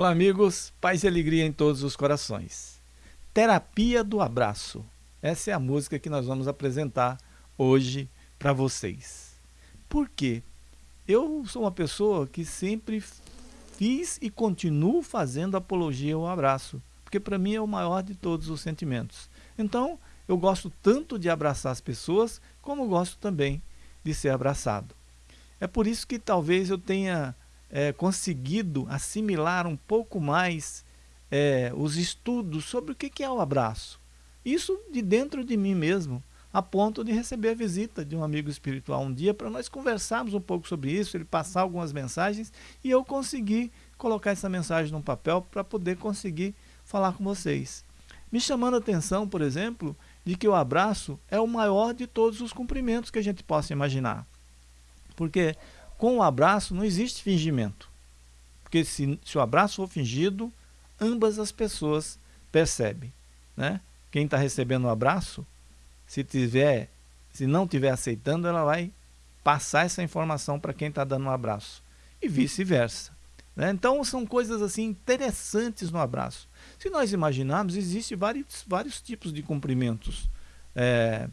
Olá, amigos. Paz e alegria em todos os corações. Terapia do Abraço. Essa é a música que nós vamos apresentar hoje para vocês. Por quê? Eu sou uma pessoa que sempre fiz e continuo fazendo apologia ao abraço, porque para mim é o maior de todos os sentimentos. Então, eu gosto tanto de abraçar as pessoas, como gosto também de ser abraçado. É por isso que talvez eu tenha é, conseguido assimilar um pouco mais é, os estudos sobre o que é o abraço. Isso de dentro de mim mesmo, a ponto de receber a visita de um amigo espiritual um dia para nós conversarmos um pouco sobre isso, ele passar algumas mensagens e eu conseguir colocar essa mensagem num papel para poder conseguir falar com vocês. Me chamando a atenção, por exemplo, de que o abraço é o maior de todos os cumprimentos que a gente possa imaginar. Porque com o abraço não existe fingimento. Porque se, se o abraço for fingido, ambas as pessoas percebem. Né? Quem está recebendo o um abraço, se tiver, se não estiver aceitando, ela vai passar essa informação para quem está dando um abraço. E vice-versa. Né? Então são coisas assim interessantes no abraço. Se nós imaginarmos, existem vários, vários tipos de cumprimentos é,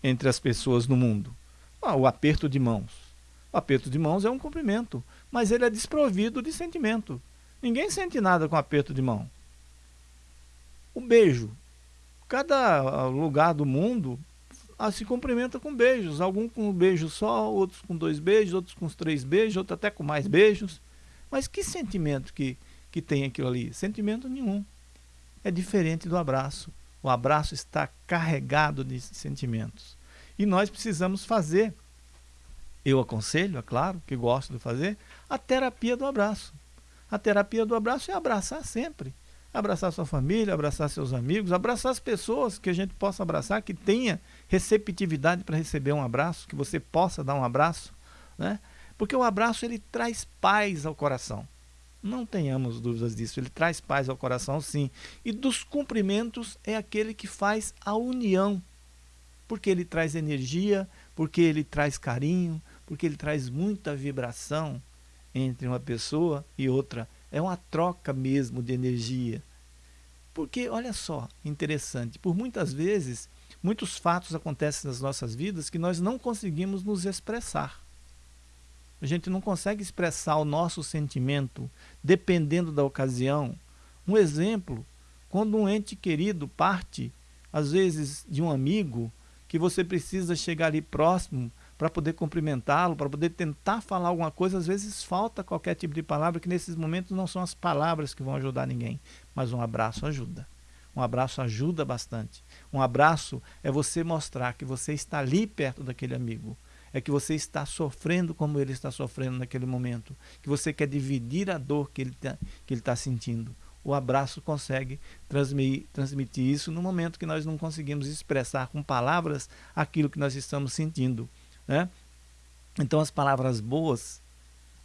entre as pessoas no mundo. Ah, o aperto de mãos. O aperto de mãos é um cumprimento, mas ele é desprovido de sentimento. Ninguém sente nada com aperto de mão. O beijo. Cada ah, lugar do mundo ah, se cumprimenta com beijos. Alguns com um beijo só, outros com dois beijos, outros com três beijos, outros até com mais beijos. Mas que sentimento que, que tem aquilo ali? Sentimento nenhum. É diferente do abraço. O abraço está carregado de sentimentos. E nós precisamos fazer eu aconselho, é claro, que gosto de fazer, a terapia do abraço. A terapia do abraço é abraçar sempre. Abraçar sua família, abraçar seus amigos, abraçar as pessoas que a gente possa abraçar, que tenha receptividade para receber um abraço, que você possa dar um abraço. Né? Porque o abraço ele traz paz ao coração. Não tenhamos dúvidas disso, ele traz paz ao coração sim. E dos cumprimentos é aquele que faz a união, porque ele traz energia, porque ele traz carinho, porque ele traz muita vibração entre uma pessoa e outra. É uma troca mesmo de energia. Porque, olha só, interessante, por muitas vezes, muitos fatos acontecem nas nossas vidas que nós não conseguimos nos expressar. A gente não consegue expressar o nosso sentimento dependendo da ocasião. Um exemplo, quando um ente querido parte, às vezes de um amigo, que você precisa chegar ali próximo para poder cumprimentá-lo, para poder tentar falar alguma coisa, às vezes falta qualquer tipo de palavra, que nesses momentos não são as palavras que vão ajudar ninguém, mas um abraço ajuda. Um abraço ajuda bastante. Um abraço é você mostrar que você está ali perto daquele amigo. É que você está sofrendo como ele está sofrendo naquele momento. Que você quer dividir a dor que ele está tá sentindo. O abraço consegue transmitir, transmitir isso no momento que nós não conseguimos expressar com palavras aquilo que nós estamos sentindo. Né? Então as palavras boas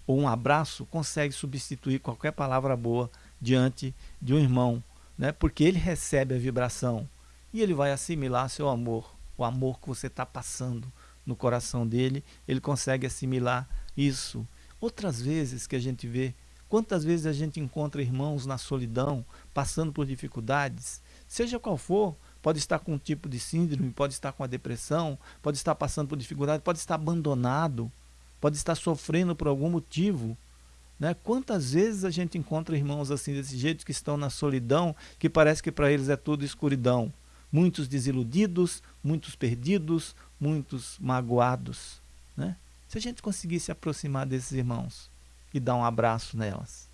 ou um abraço consegue substituir qualquer palavra boa diante de um irmão, né? porque ele recebe a vibração e ele vai assimilar seu amor, o amor que você está passando no coração dele, ele consegue assimilar isso. Outras vezes que a gente vê, quantas vezes a gente encontra irmãos na solidão, passando por dificuldades, seja qual for, pode estar com um tipo de síndrome, pode estar com a depressão, pode estar passando por dificuldade, pode estar abandonado, pode estar sofrendo por algum motivo. Né? Quantas vezes a gente encontra irmãos assim desse jeito que estão na solidão, que parece que para eles é tudo escuridão. Muitos desiludidos, muitos perdidos, muitos magoados. Né? Se a gente conseguir se aproximar desses irmãos e dar um abraço nelas,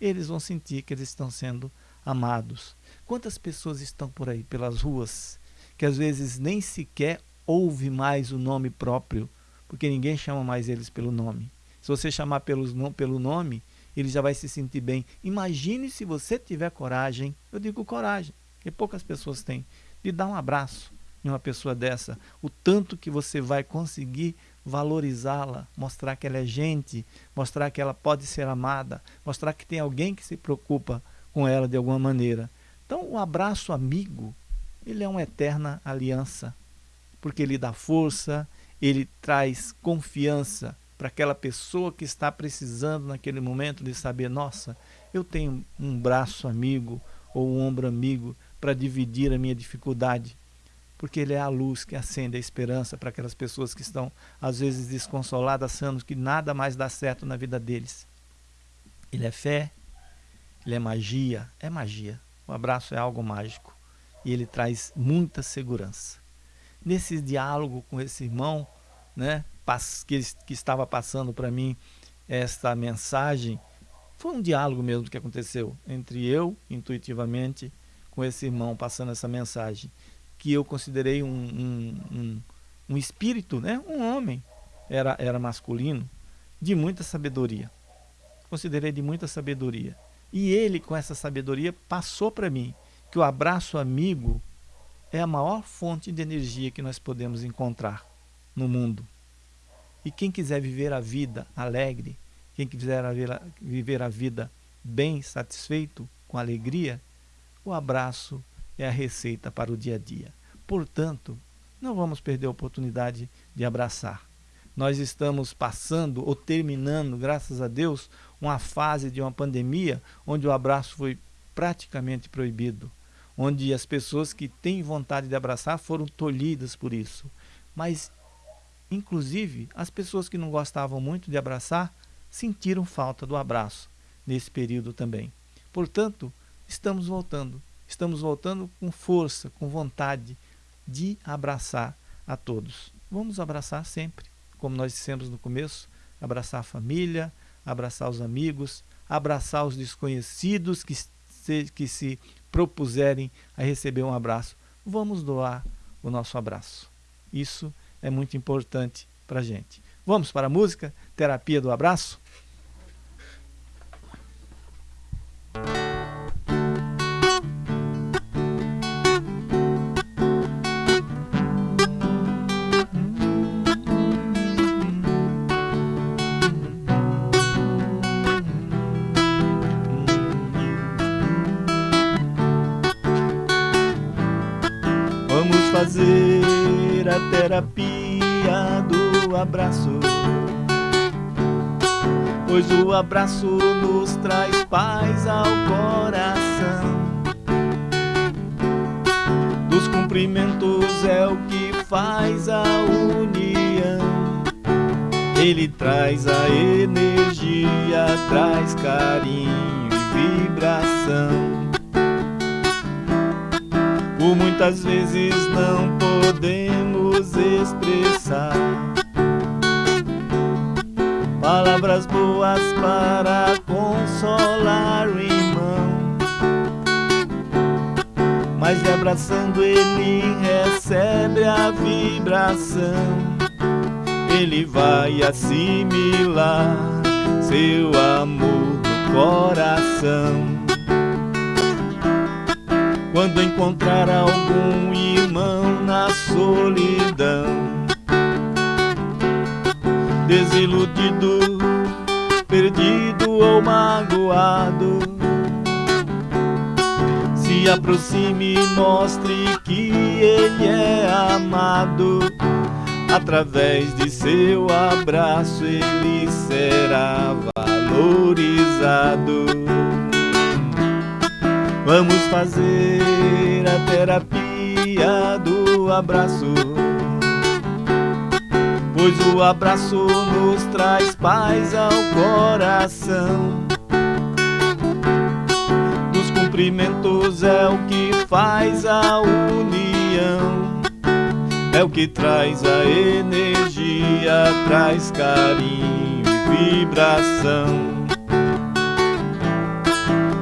eles vão sentir que eles estão sendo amados. Quantas pessoas estão por aí pelas ruas que às vezes nem sequer ouve mais o nome próprio, porque ninguém chama mais eles pelo nome. Se você chamar pelos, pelo nome, ele já vai se sentir bem. Imagine se você tiver coragem, eu digo coragem, que poucas pessoas têm, de dar um abraço em uma pessoa dessa. O tanto que você vai conseguir valorizá-la, mostrar que ela é gente, mostrar que ela pode ser amada, mostrar que tem alguém que se preocupa com ela de alguma maneira. Então, o abraço amigo, ele é uma eterna aliança, porque ele dá força, ele traz confiança para aquela pessoa que está precisando naquele momento de saber, nossa, eu tenho um braço amigo ou um ombro amigo para dividir a minha dificuldade, porque Ele é a luz que acende a esperança para aquelas pessoas que estão, às vezes, desconsoladas, achando que nada mais dá certo na vida deles. Ele é fé, Ele é magia, é magia. O abraço é algo mágico e ele traz muita segurança. Nesse diálogo com esse irmão, né, que, que estava passando para mim esta mensagem, foi um diálogo mesmo que aconteceu entre eu, intuitivamente, com esse irmão passando essa mensagem, que eu considerei um, um, um, um espírito, né, um homem, era, era masculino, de muita sabedoria. Considerei de muita sabedoria. E ele, com essa sabedoria, passou para mim que o abraço amigo é a maior fonte de energia que nós podemos encontrar no mundo. E quem quiser viver a vida alegre, quem quiser viver a vida bem, satisfeito, com alegria, o abraço é a receita para o dia a dia. Portanto, não vamos perder a oportunidade de abraçar. Nós estamos passando ou terminando, graças a Deus, uma fase de uma pandemia onde o abraço foi praticamente proibido, onde as pessoas que têm vontade de abraçar foram tolhidas por isso. Mas, inclusive, as pessoas que não gostavam muito de abraçar sentiram falta do abraço nesse período também. Portanto, estamos voltando. Estamos voltando com força, com vontade de abraçar a todos. Vamos abraçar sempre como nós dissemos no começo, abraçar a família, abraçar os amigos, abraçar os desconhecidos que se, que se propuserem a receber um abraço. Vamos doar o nosso abraço. Isso é muito importante para a gente. Vamos para a música? Terapia do abraço? Terapia do abraço. Pois o abraço nos traz paz ao coração. Dos cumprimentos é o que faz a união. Ele traz a energia, traz carinho e vibração por muitas vezes não palavras boas para consolar o irmão. Mas abraçando ele recebe a vibração, ele vai assimilar seu amor no coração. Quando encontrar algum irmão solidão Desiludido, perdido ou magoado. Se aproxime e mostre que ele é amado. Através de seu abraço ele será valorizado. Vamos fazer a terapia do abraço. Pois o abraço nos traz paz ao coração. Os cumprimentos é o que faz a união. É o que traz a energia, traz carinho e vibração.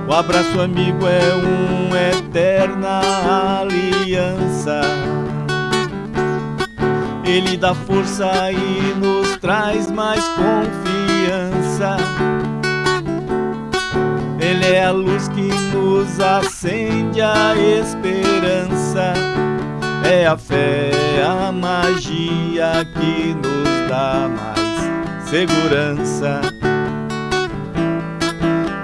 O abraço amigo é uma eterna aliança. Ele dá força e nos traz mais confiança. Ele é a luz que nos acende a esperança. É a fé, a magia que nos dá mais segurança.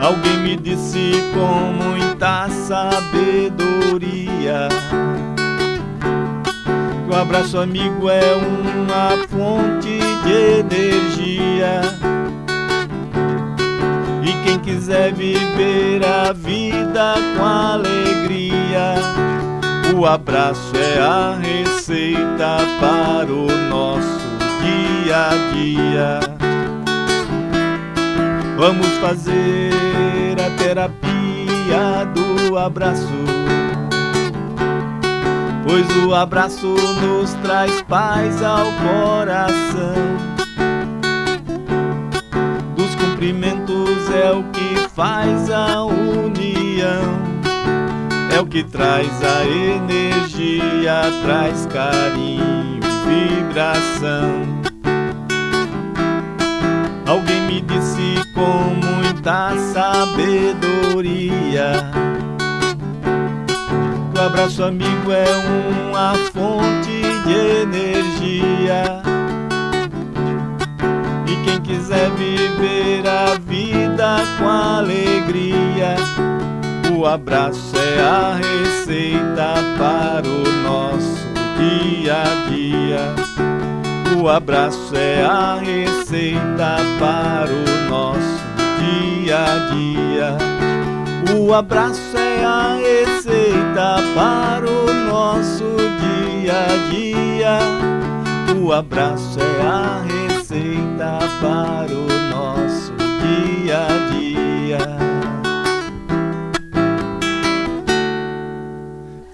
Alguém me disse com muita sabedoria Que o abraço amigo é uma fonte de energia E quem quiser viver a vida com alegria, o abraço é a receita para o nosso dia a dia. Vamos fazer a terapia do abraço, pois o abraço nos traz paz ao coração cumprimentos é o que faz a união. É o que traz a energia, traz carinho e vibração. Alguém me disse com muita sabedoria o abraço amigo é uma fonte de energia quem quiser viver a vida com alegria, o abraço é a receita para o nosso dia a dia. O abraço é a receita para o nosso dia a dia. O abraço é a receita para o nosso dia a dia. O abraço é a receita para o nosso dia a dia.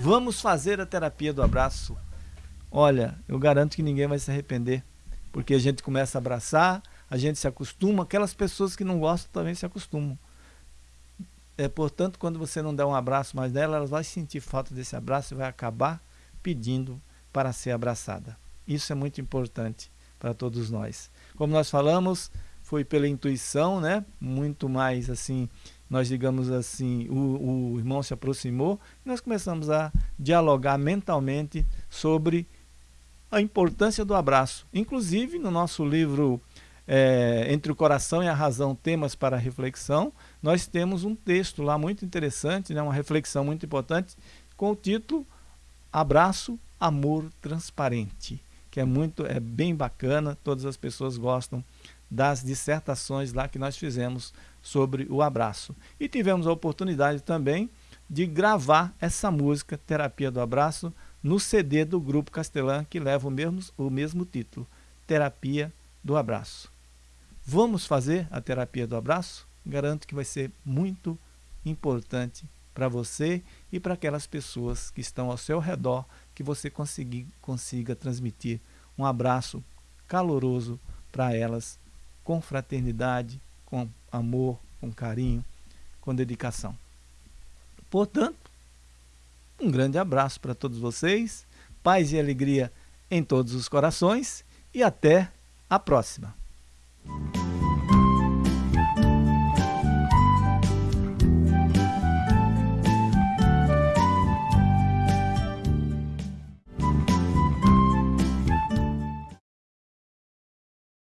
Vamos fazer a terapia do abraço. Olha, eu garanto que ninguém vai se arrepender, porque a gente começa a abraçar, a gente se acostuma, aquelas pessoas que não gostam também se acostumam. É, portanto, quando você não der um abraço mais dela, ela vai sentir falta desse abraço e vai acabar pedindo para ser abraçada. Isso é muito importante para todos nós. Como nós falamos, foi pela intuição, né? Muito mais assim, nós digamos assim, o, o irmão se aproximou e nós começamos a dialogar mentalmente sobre a importância do abraço. Inclusive, no nosso livro é, Entre o Coração e a Razão, Temas para Reflexão, nós temos um texto lá muito interessante, né, uma reflexão muito importante, com o título Abraço, Amor Transparente que é muito, é bem bacana, todas as pessoas gostam das dissertações lá que nós fizemos sobre o abraço. E tivemos a oportunidade também de gravar essa música, Terapia do Abraço, no CD do Grupo Castelã, que leva o mesmo, o mesmo título, Terapia do Abraço. Vamos fazer a terapia do abraço? Garanto que vai ser muito importante para você e para aquelas pessoas que estão ao seu redor, que você consiga, consiga transmitir um abraço caloroso para elas, com fraternidade, com amor, com carinho, com dedicação. Portanto, um grande abraço para todos vocês, paz e alegria em todos os corações e até a próxima.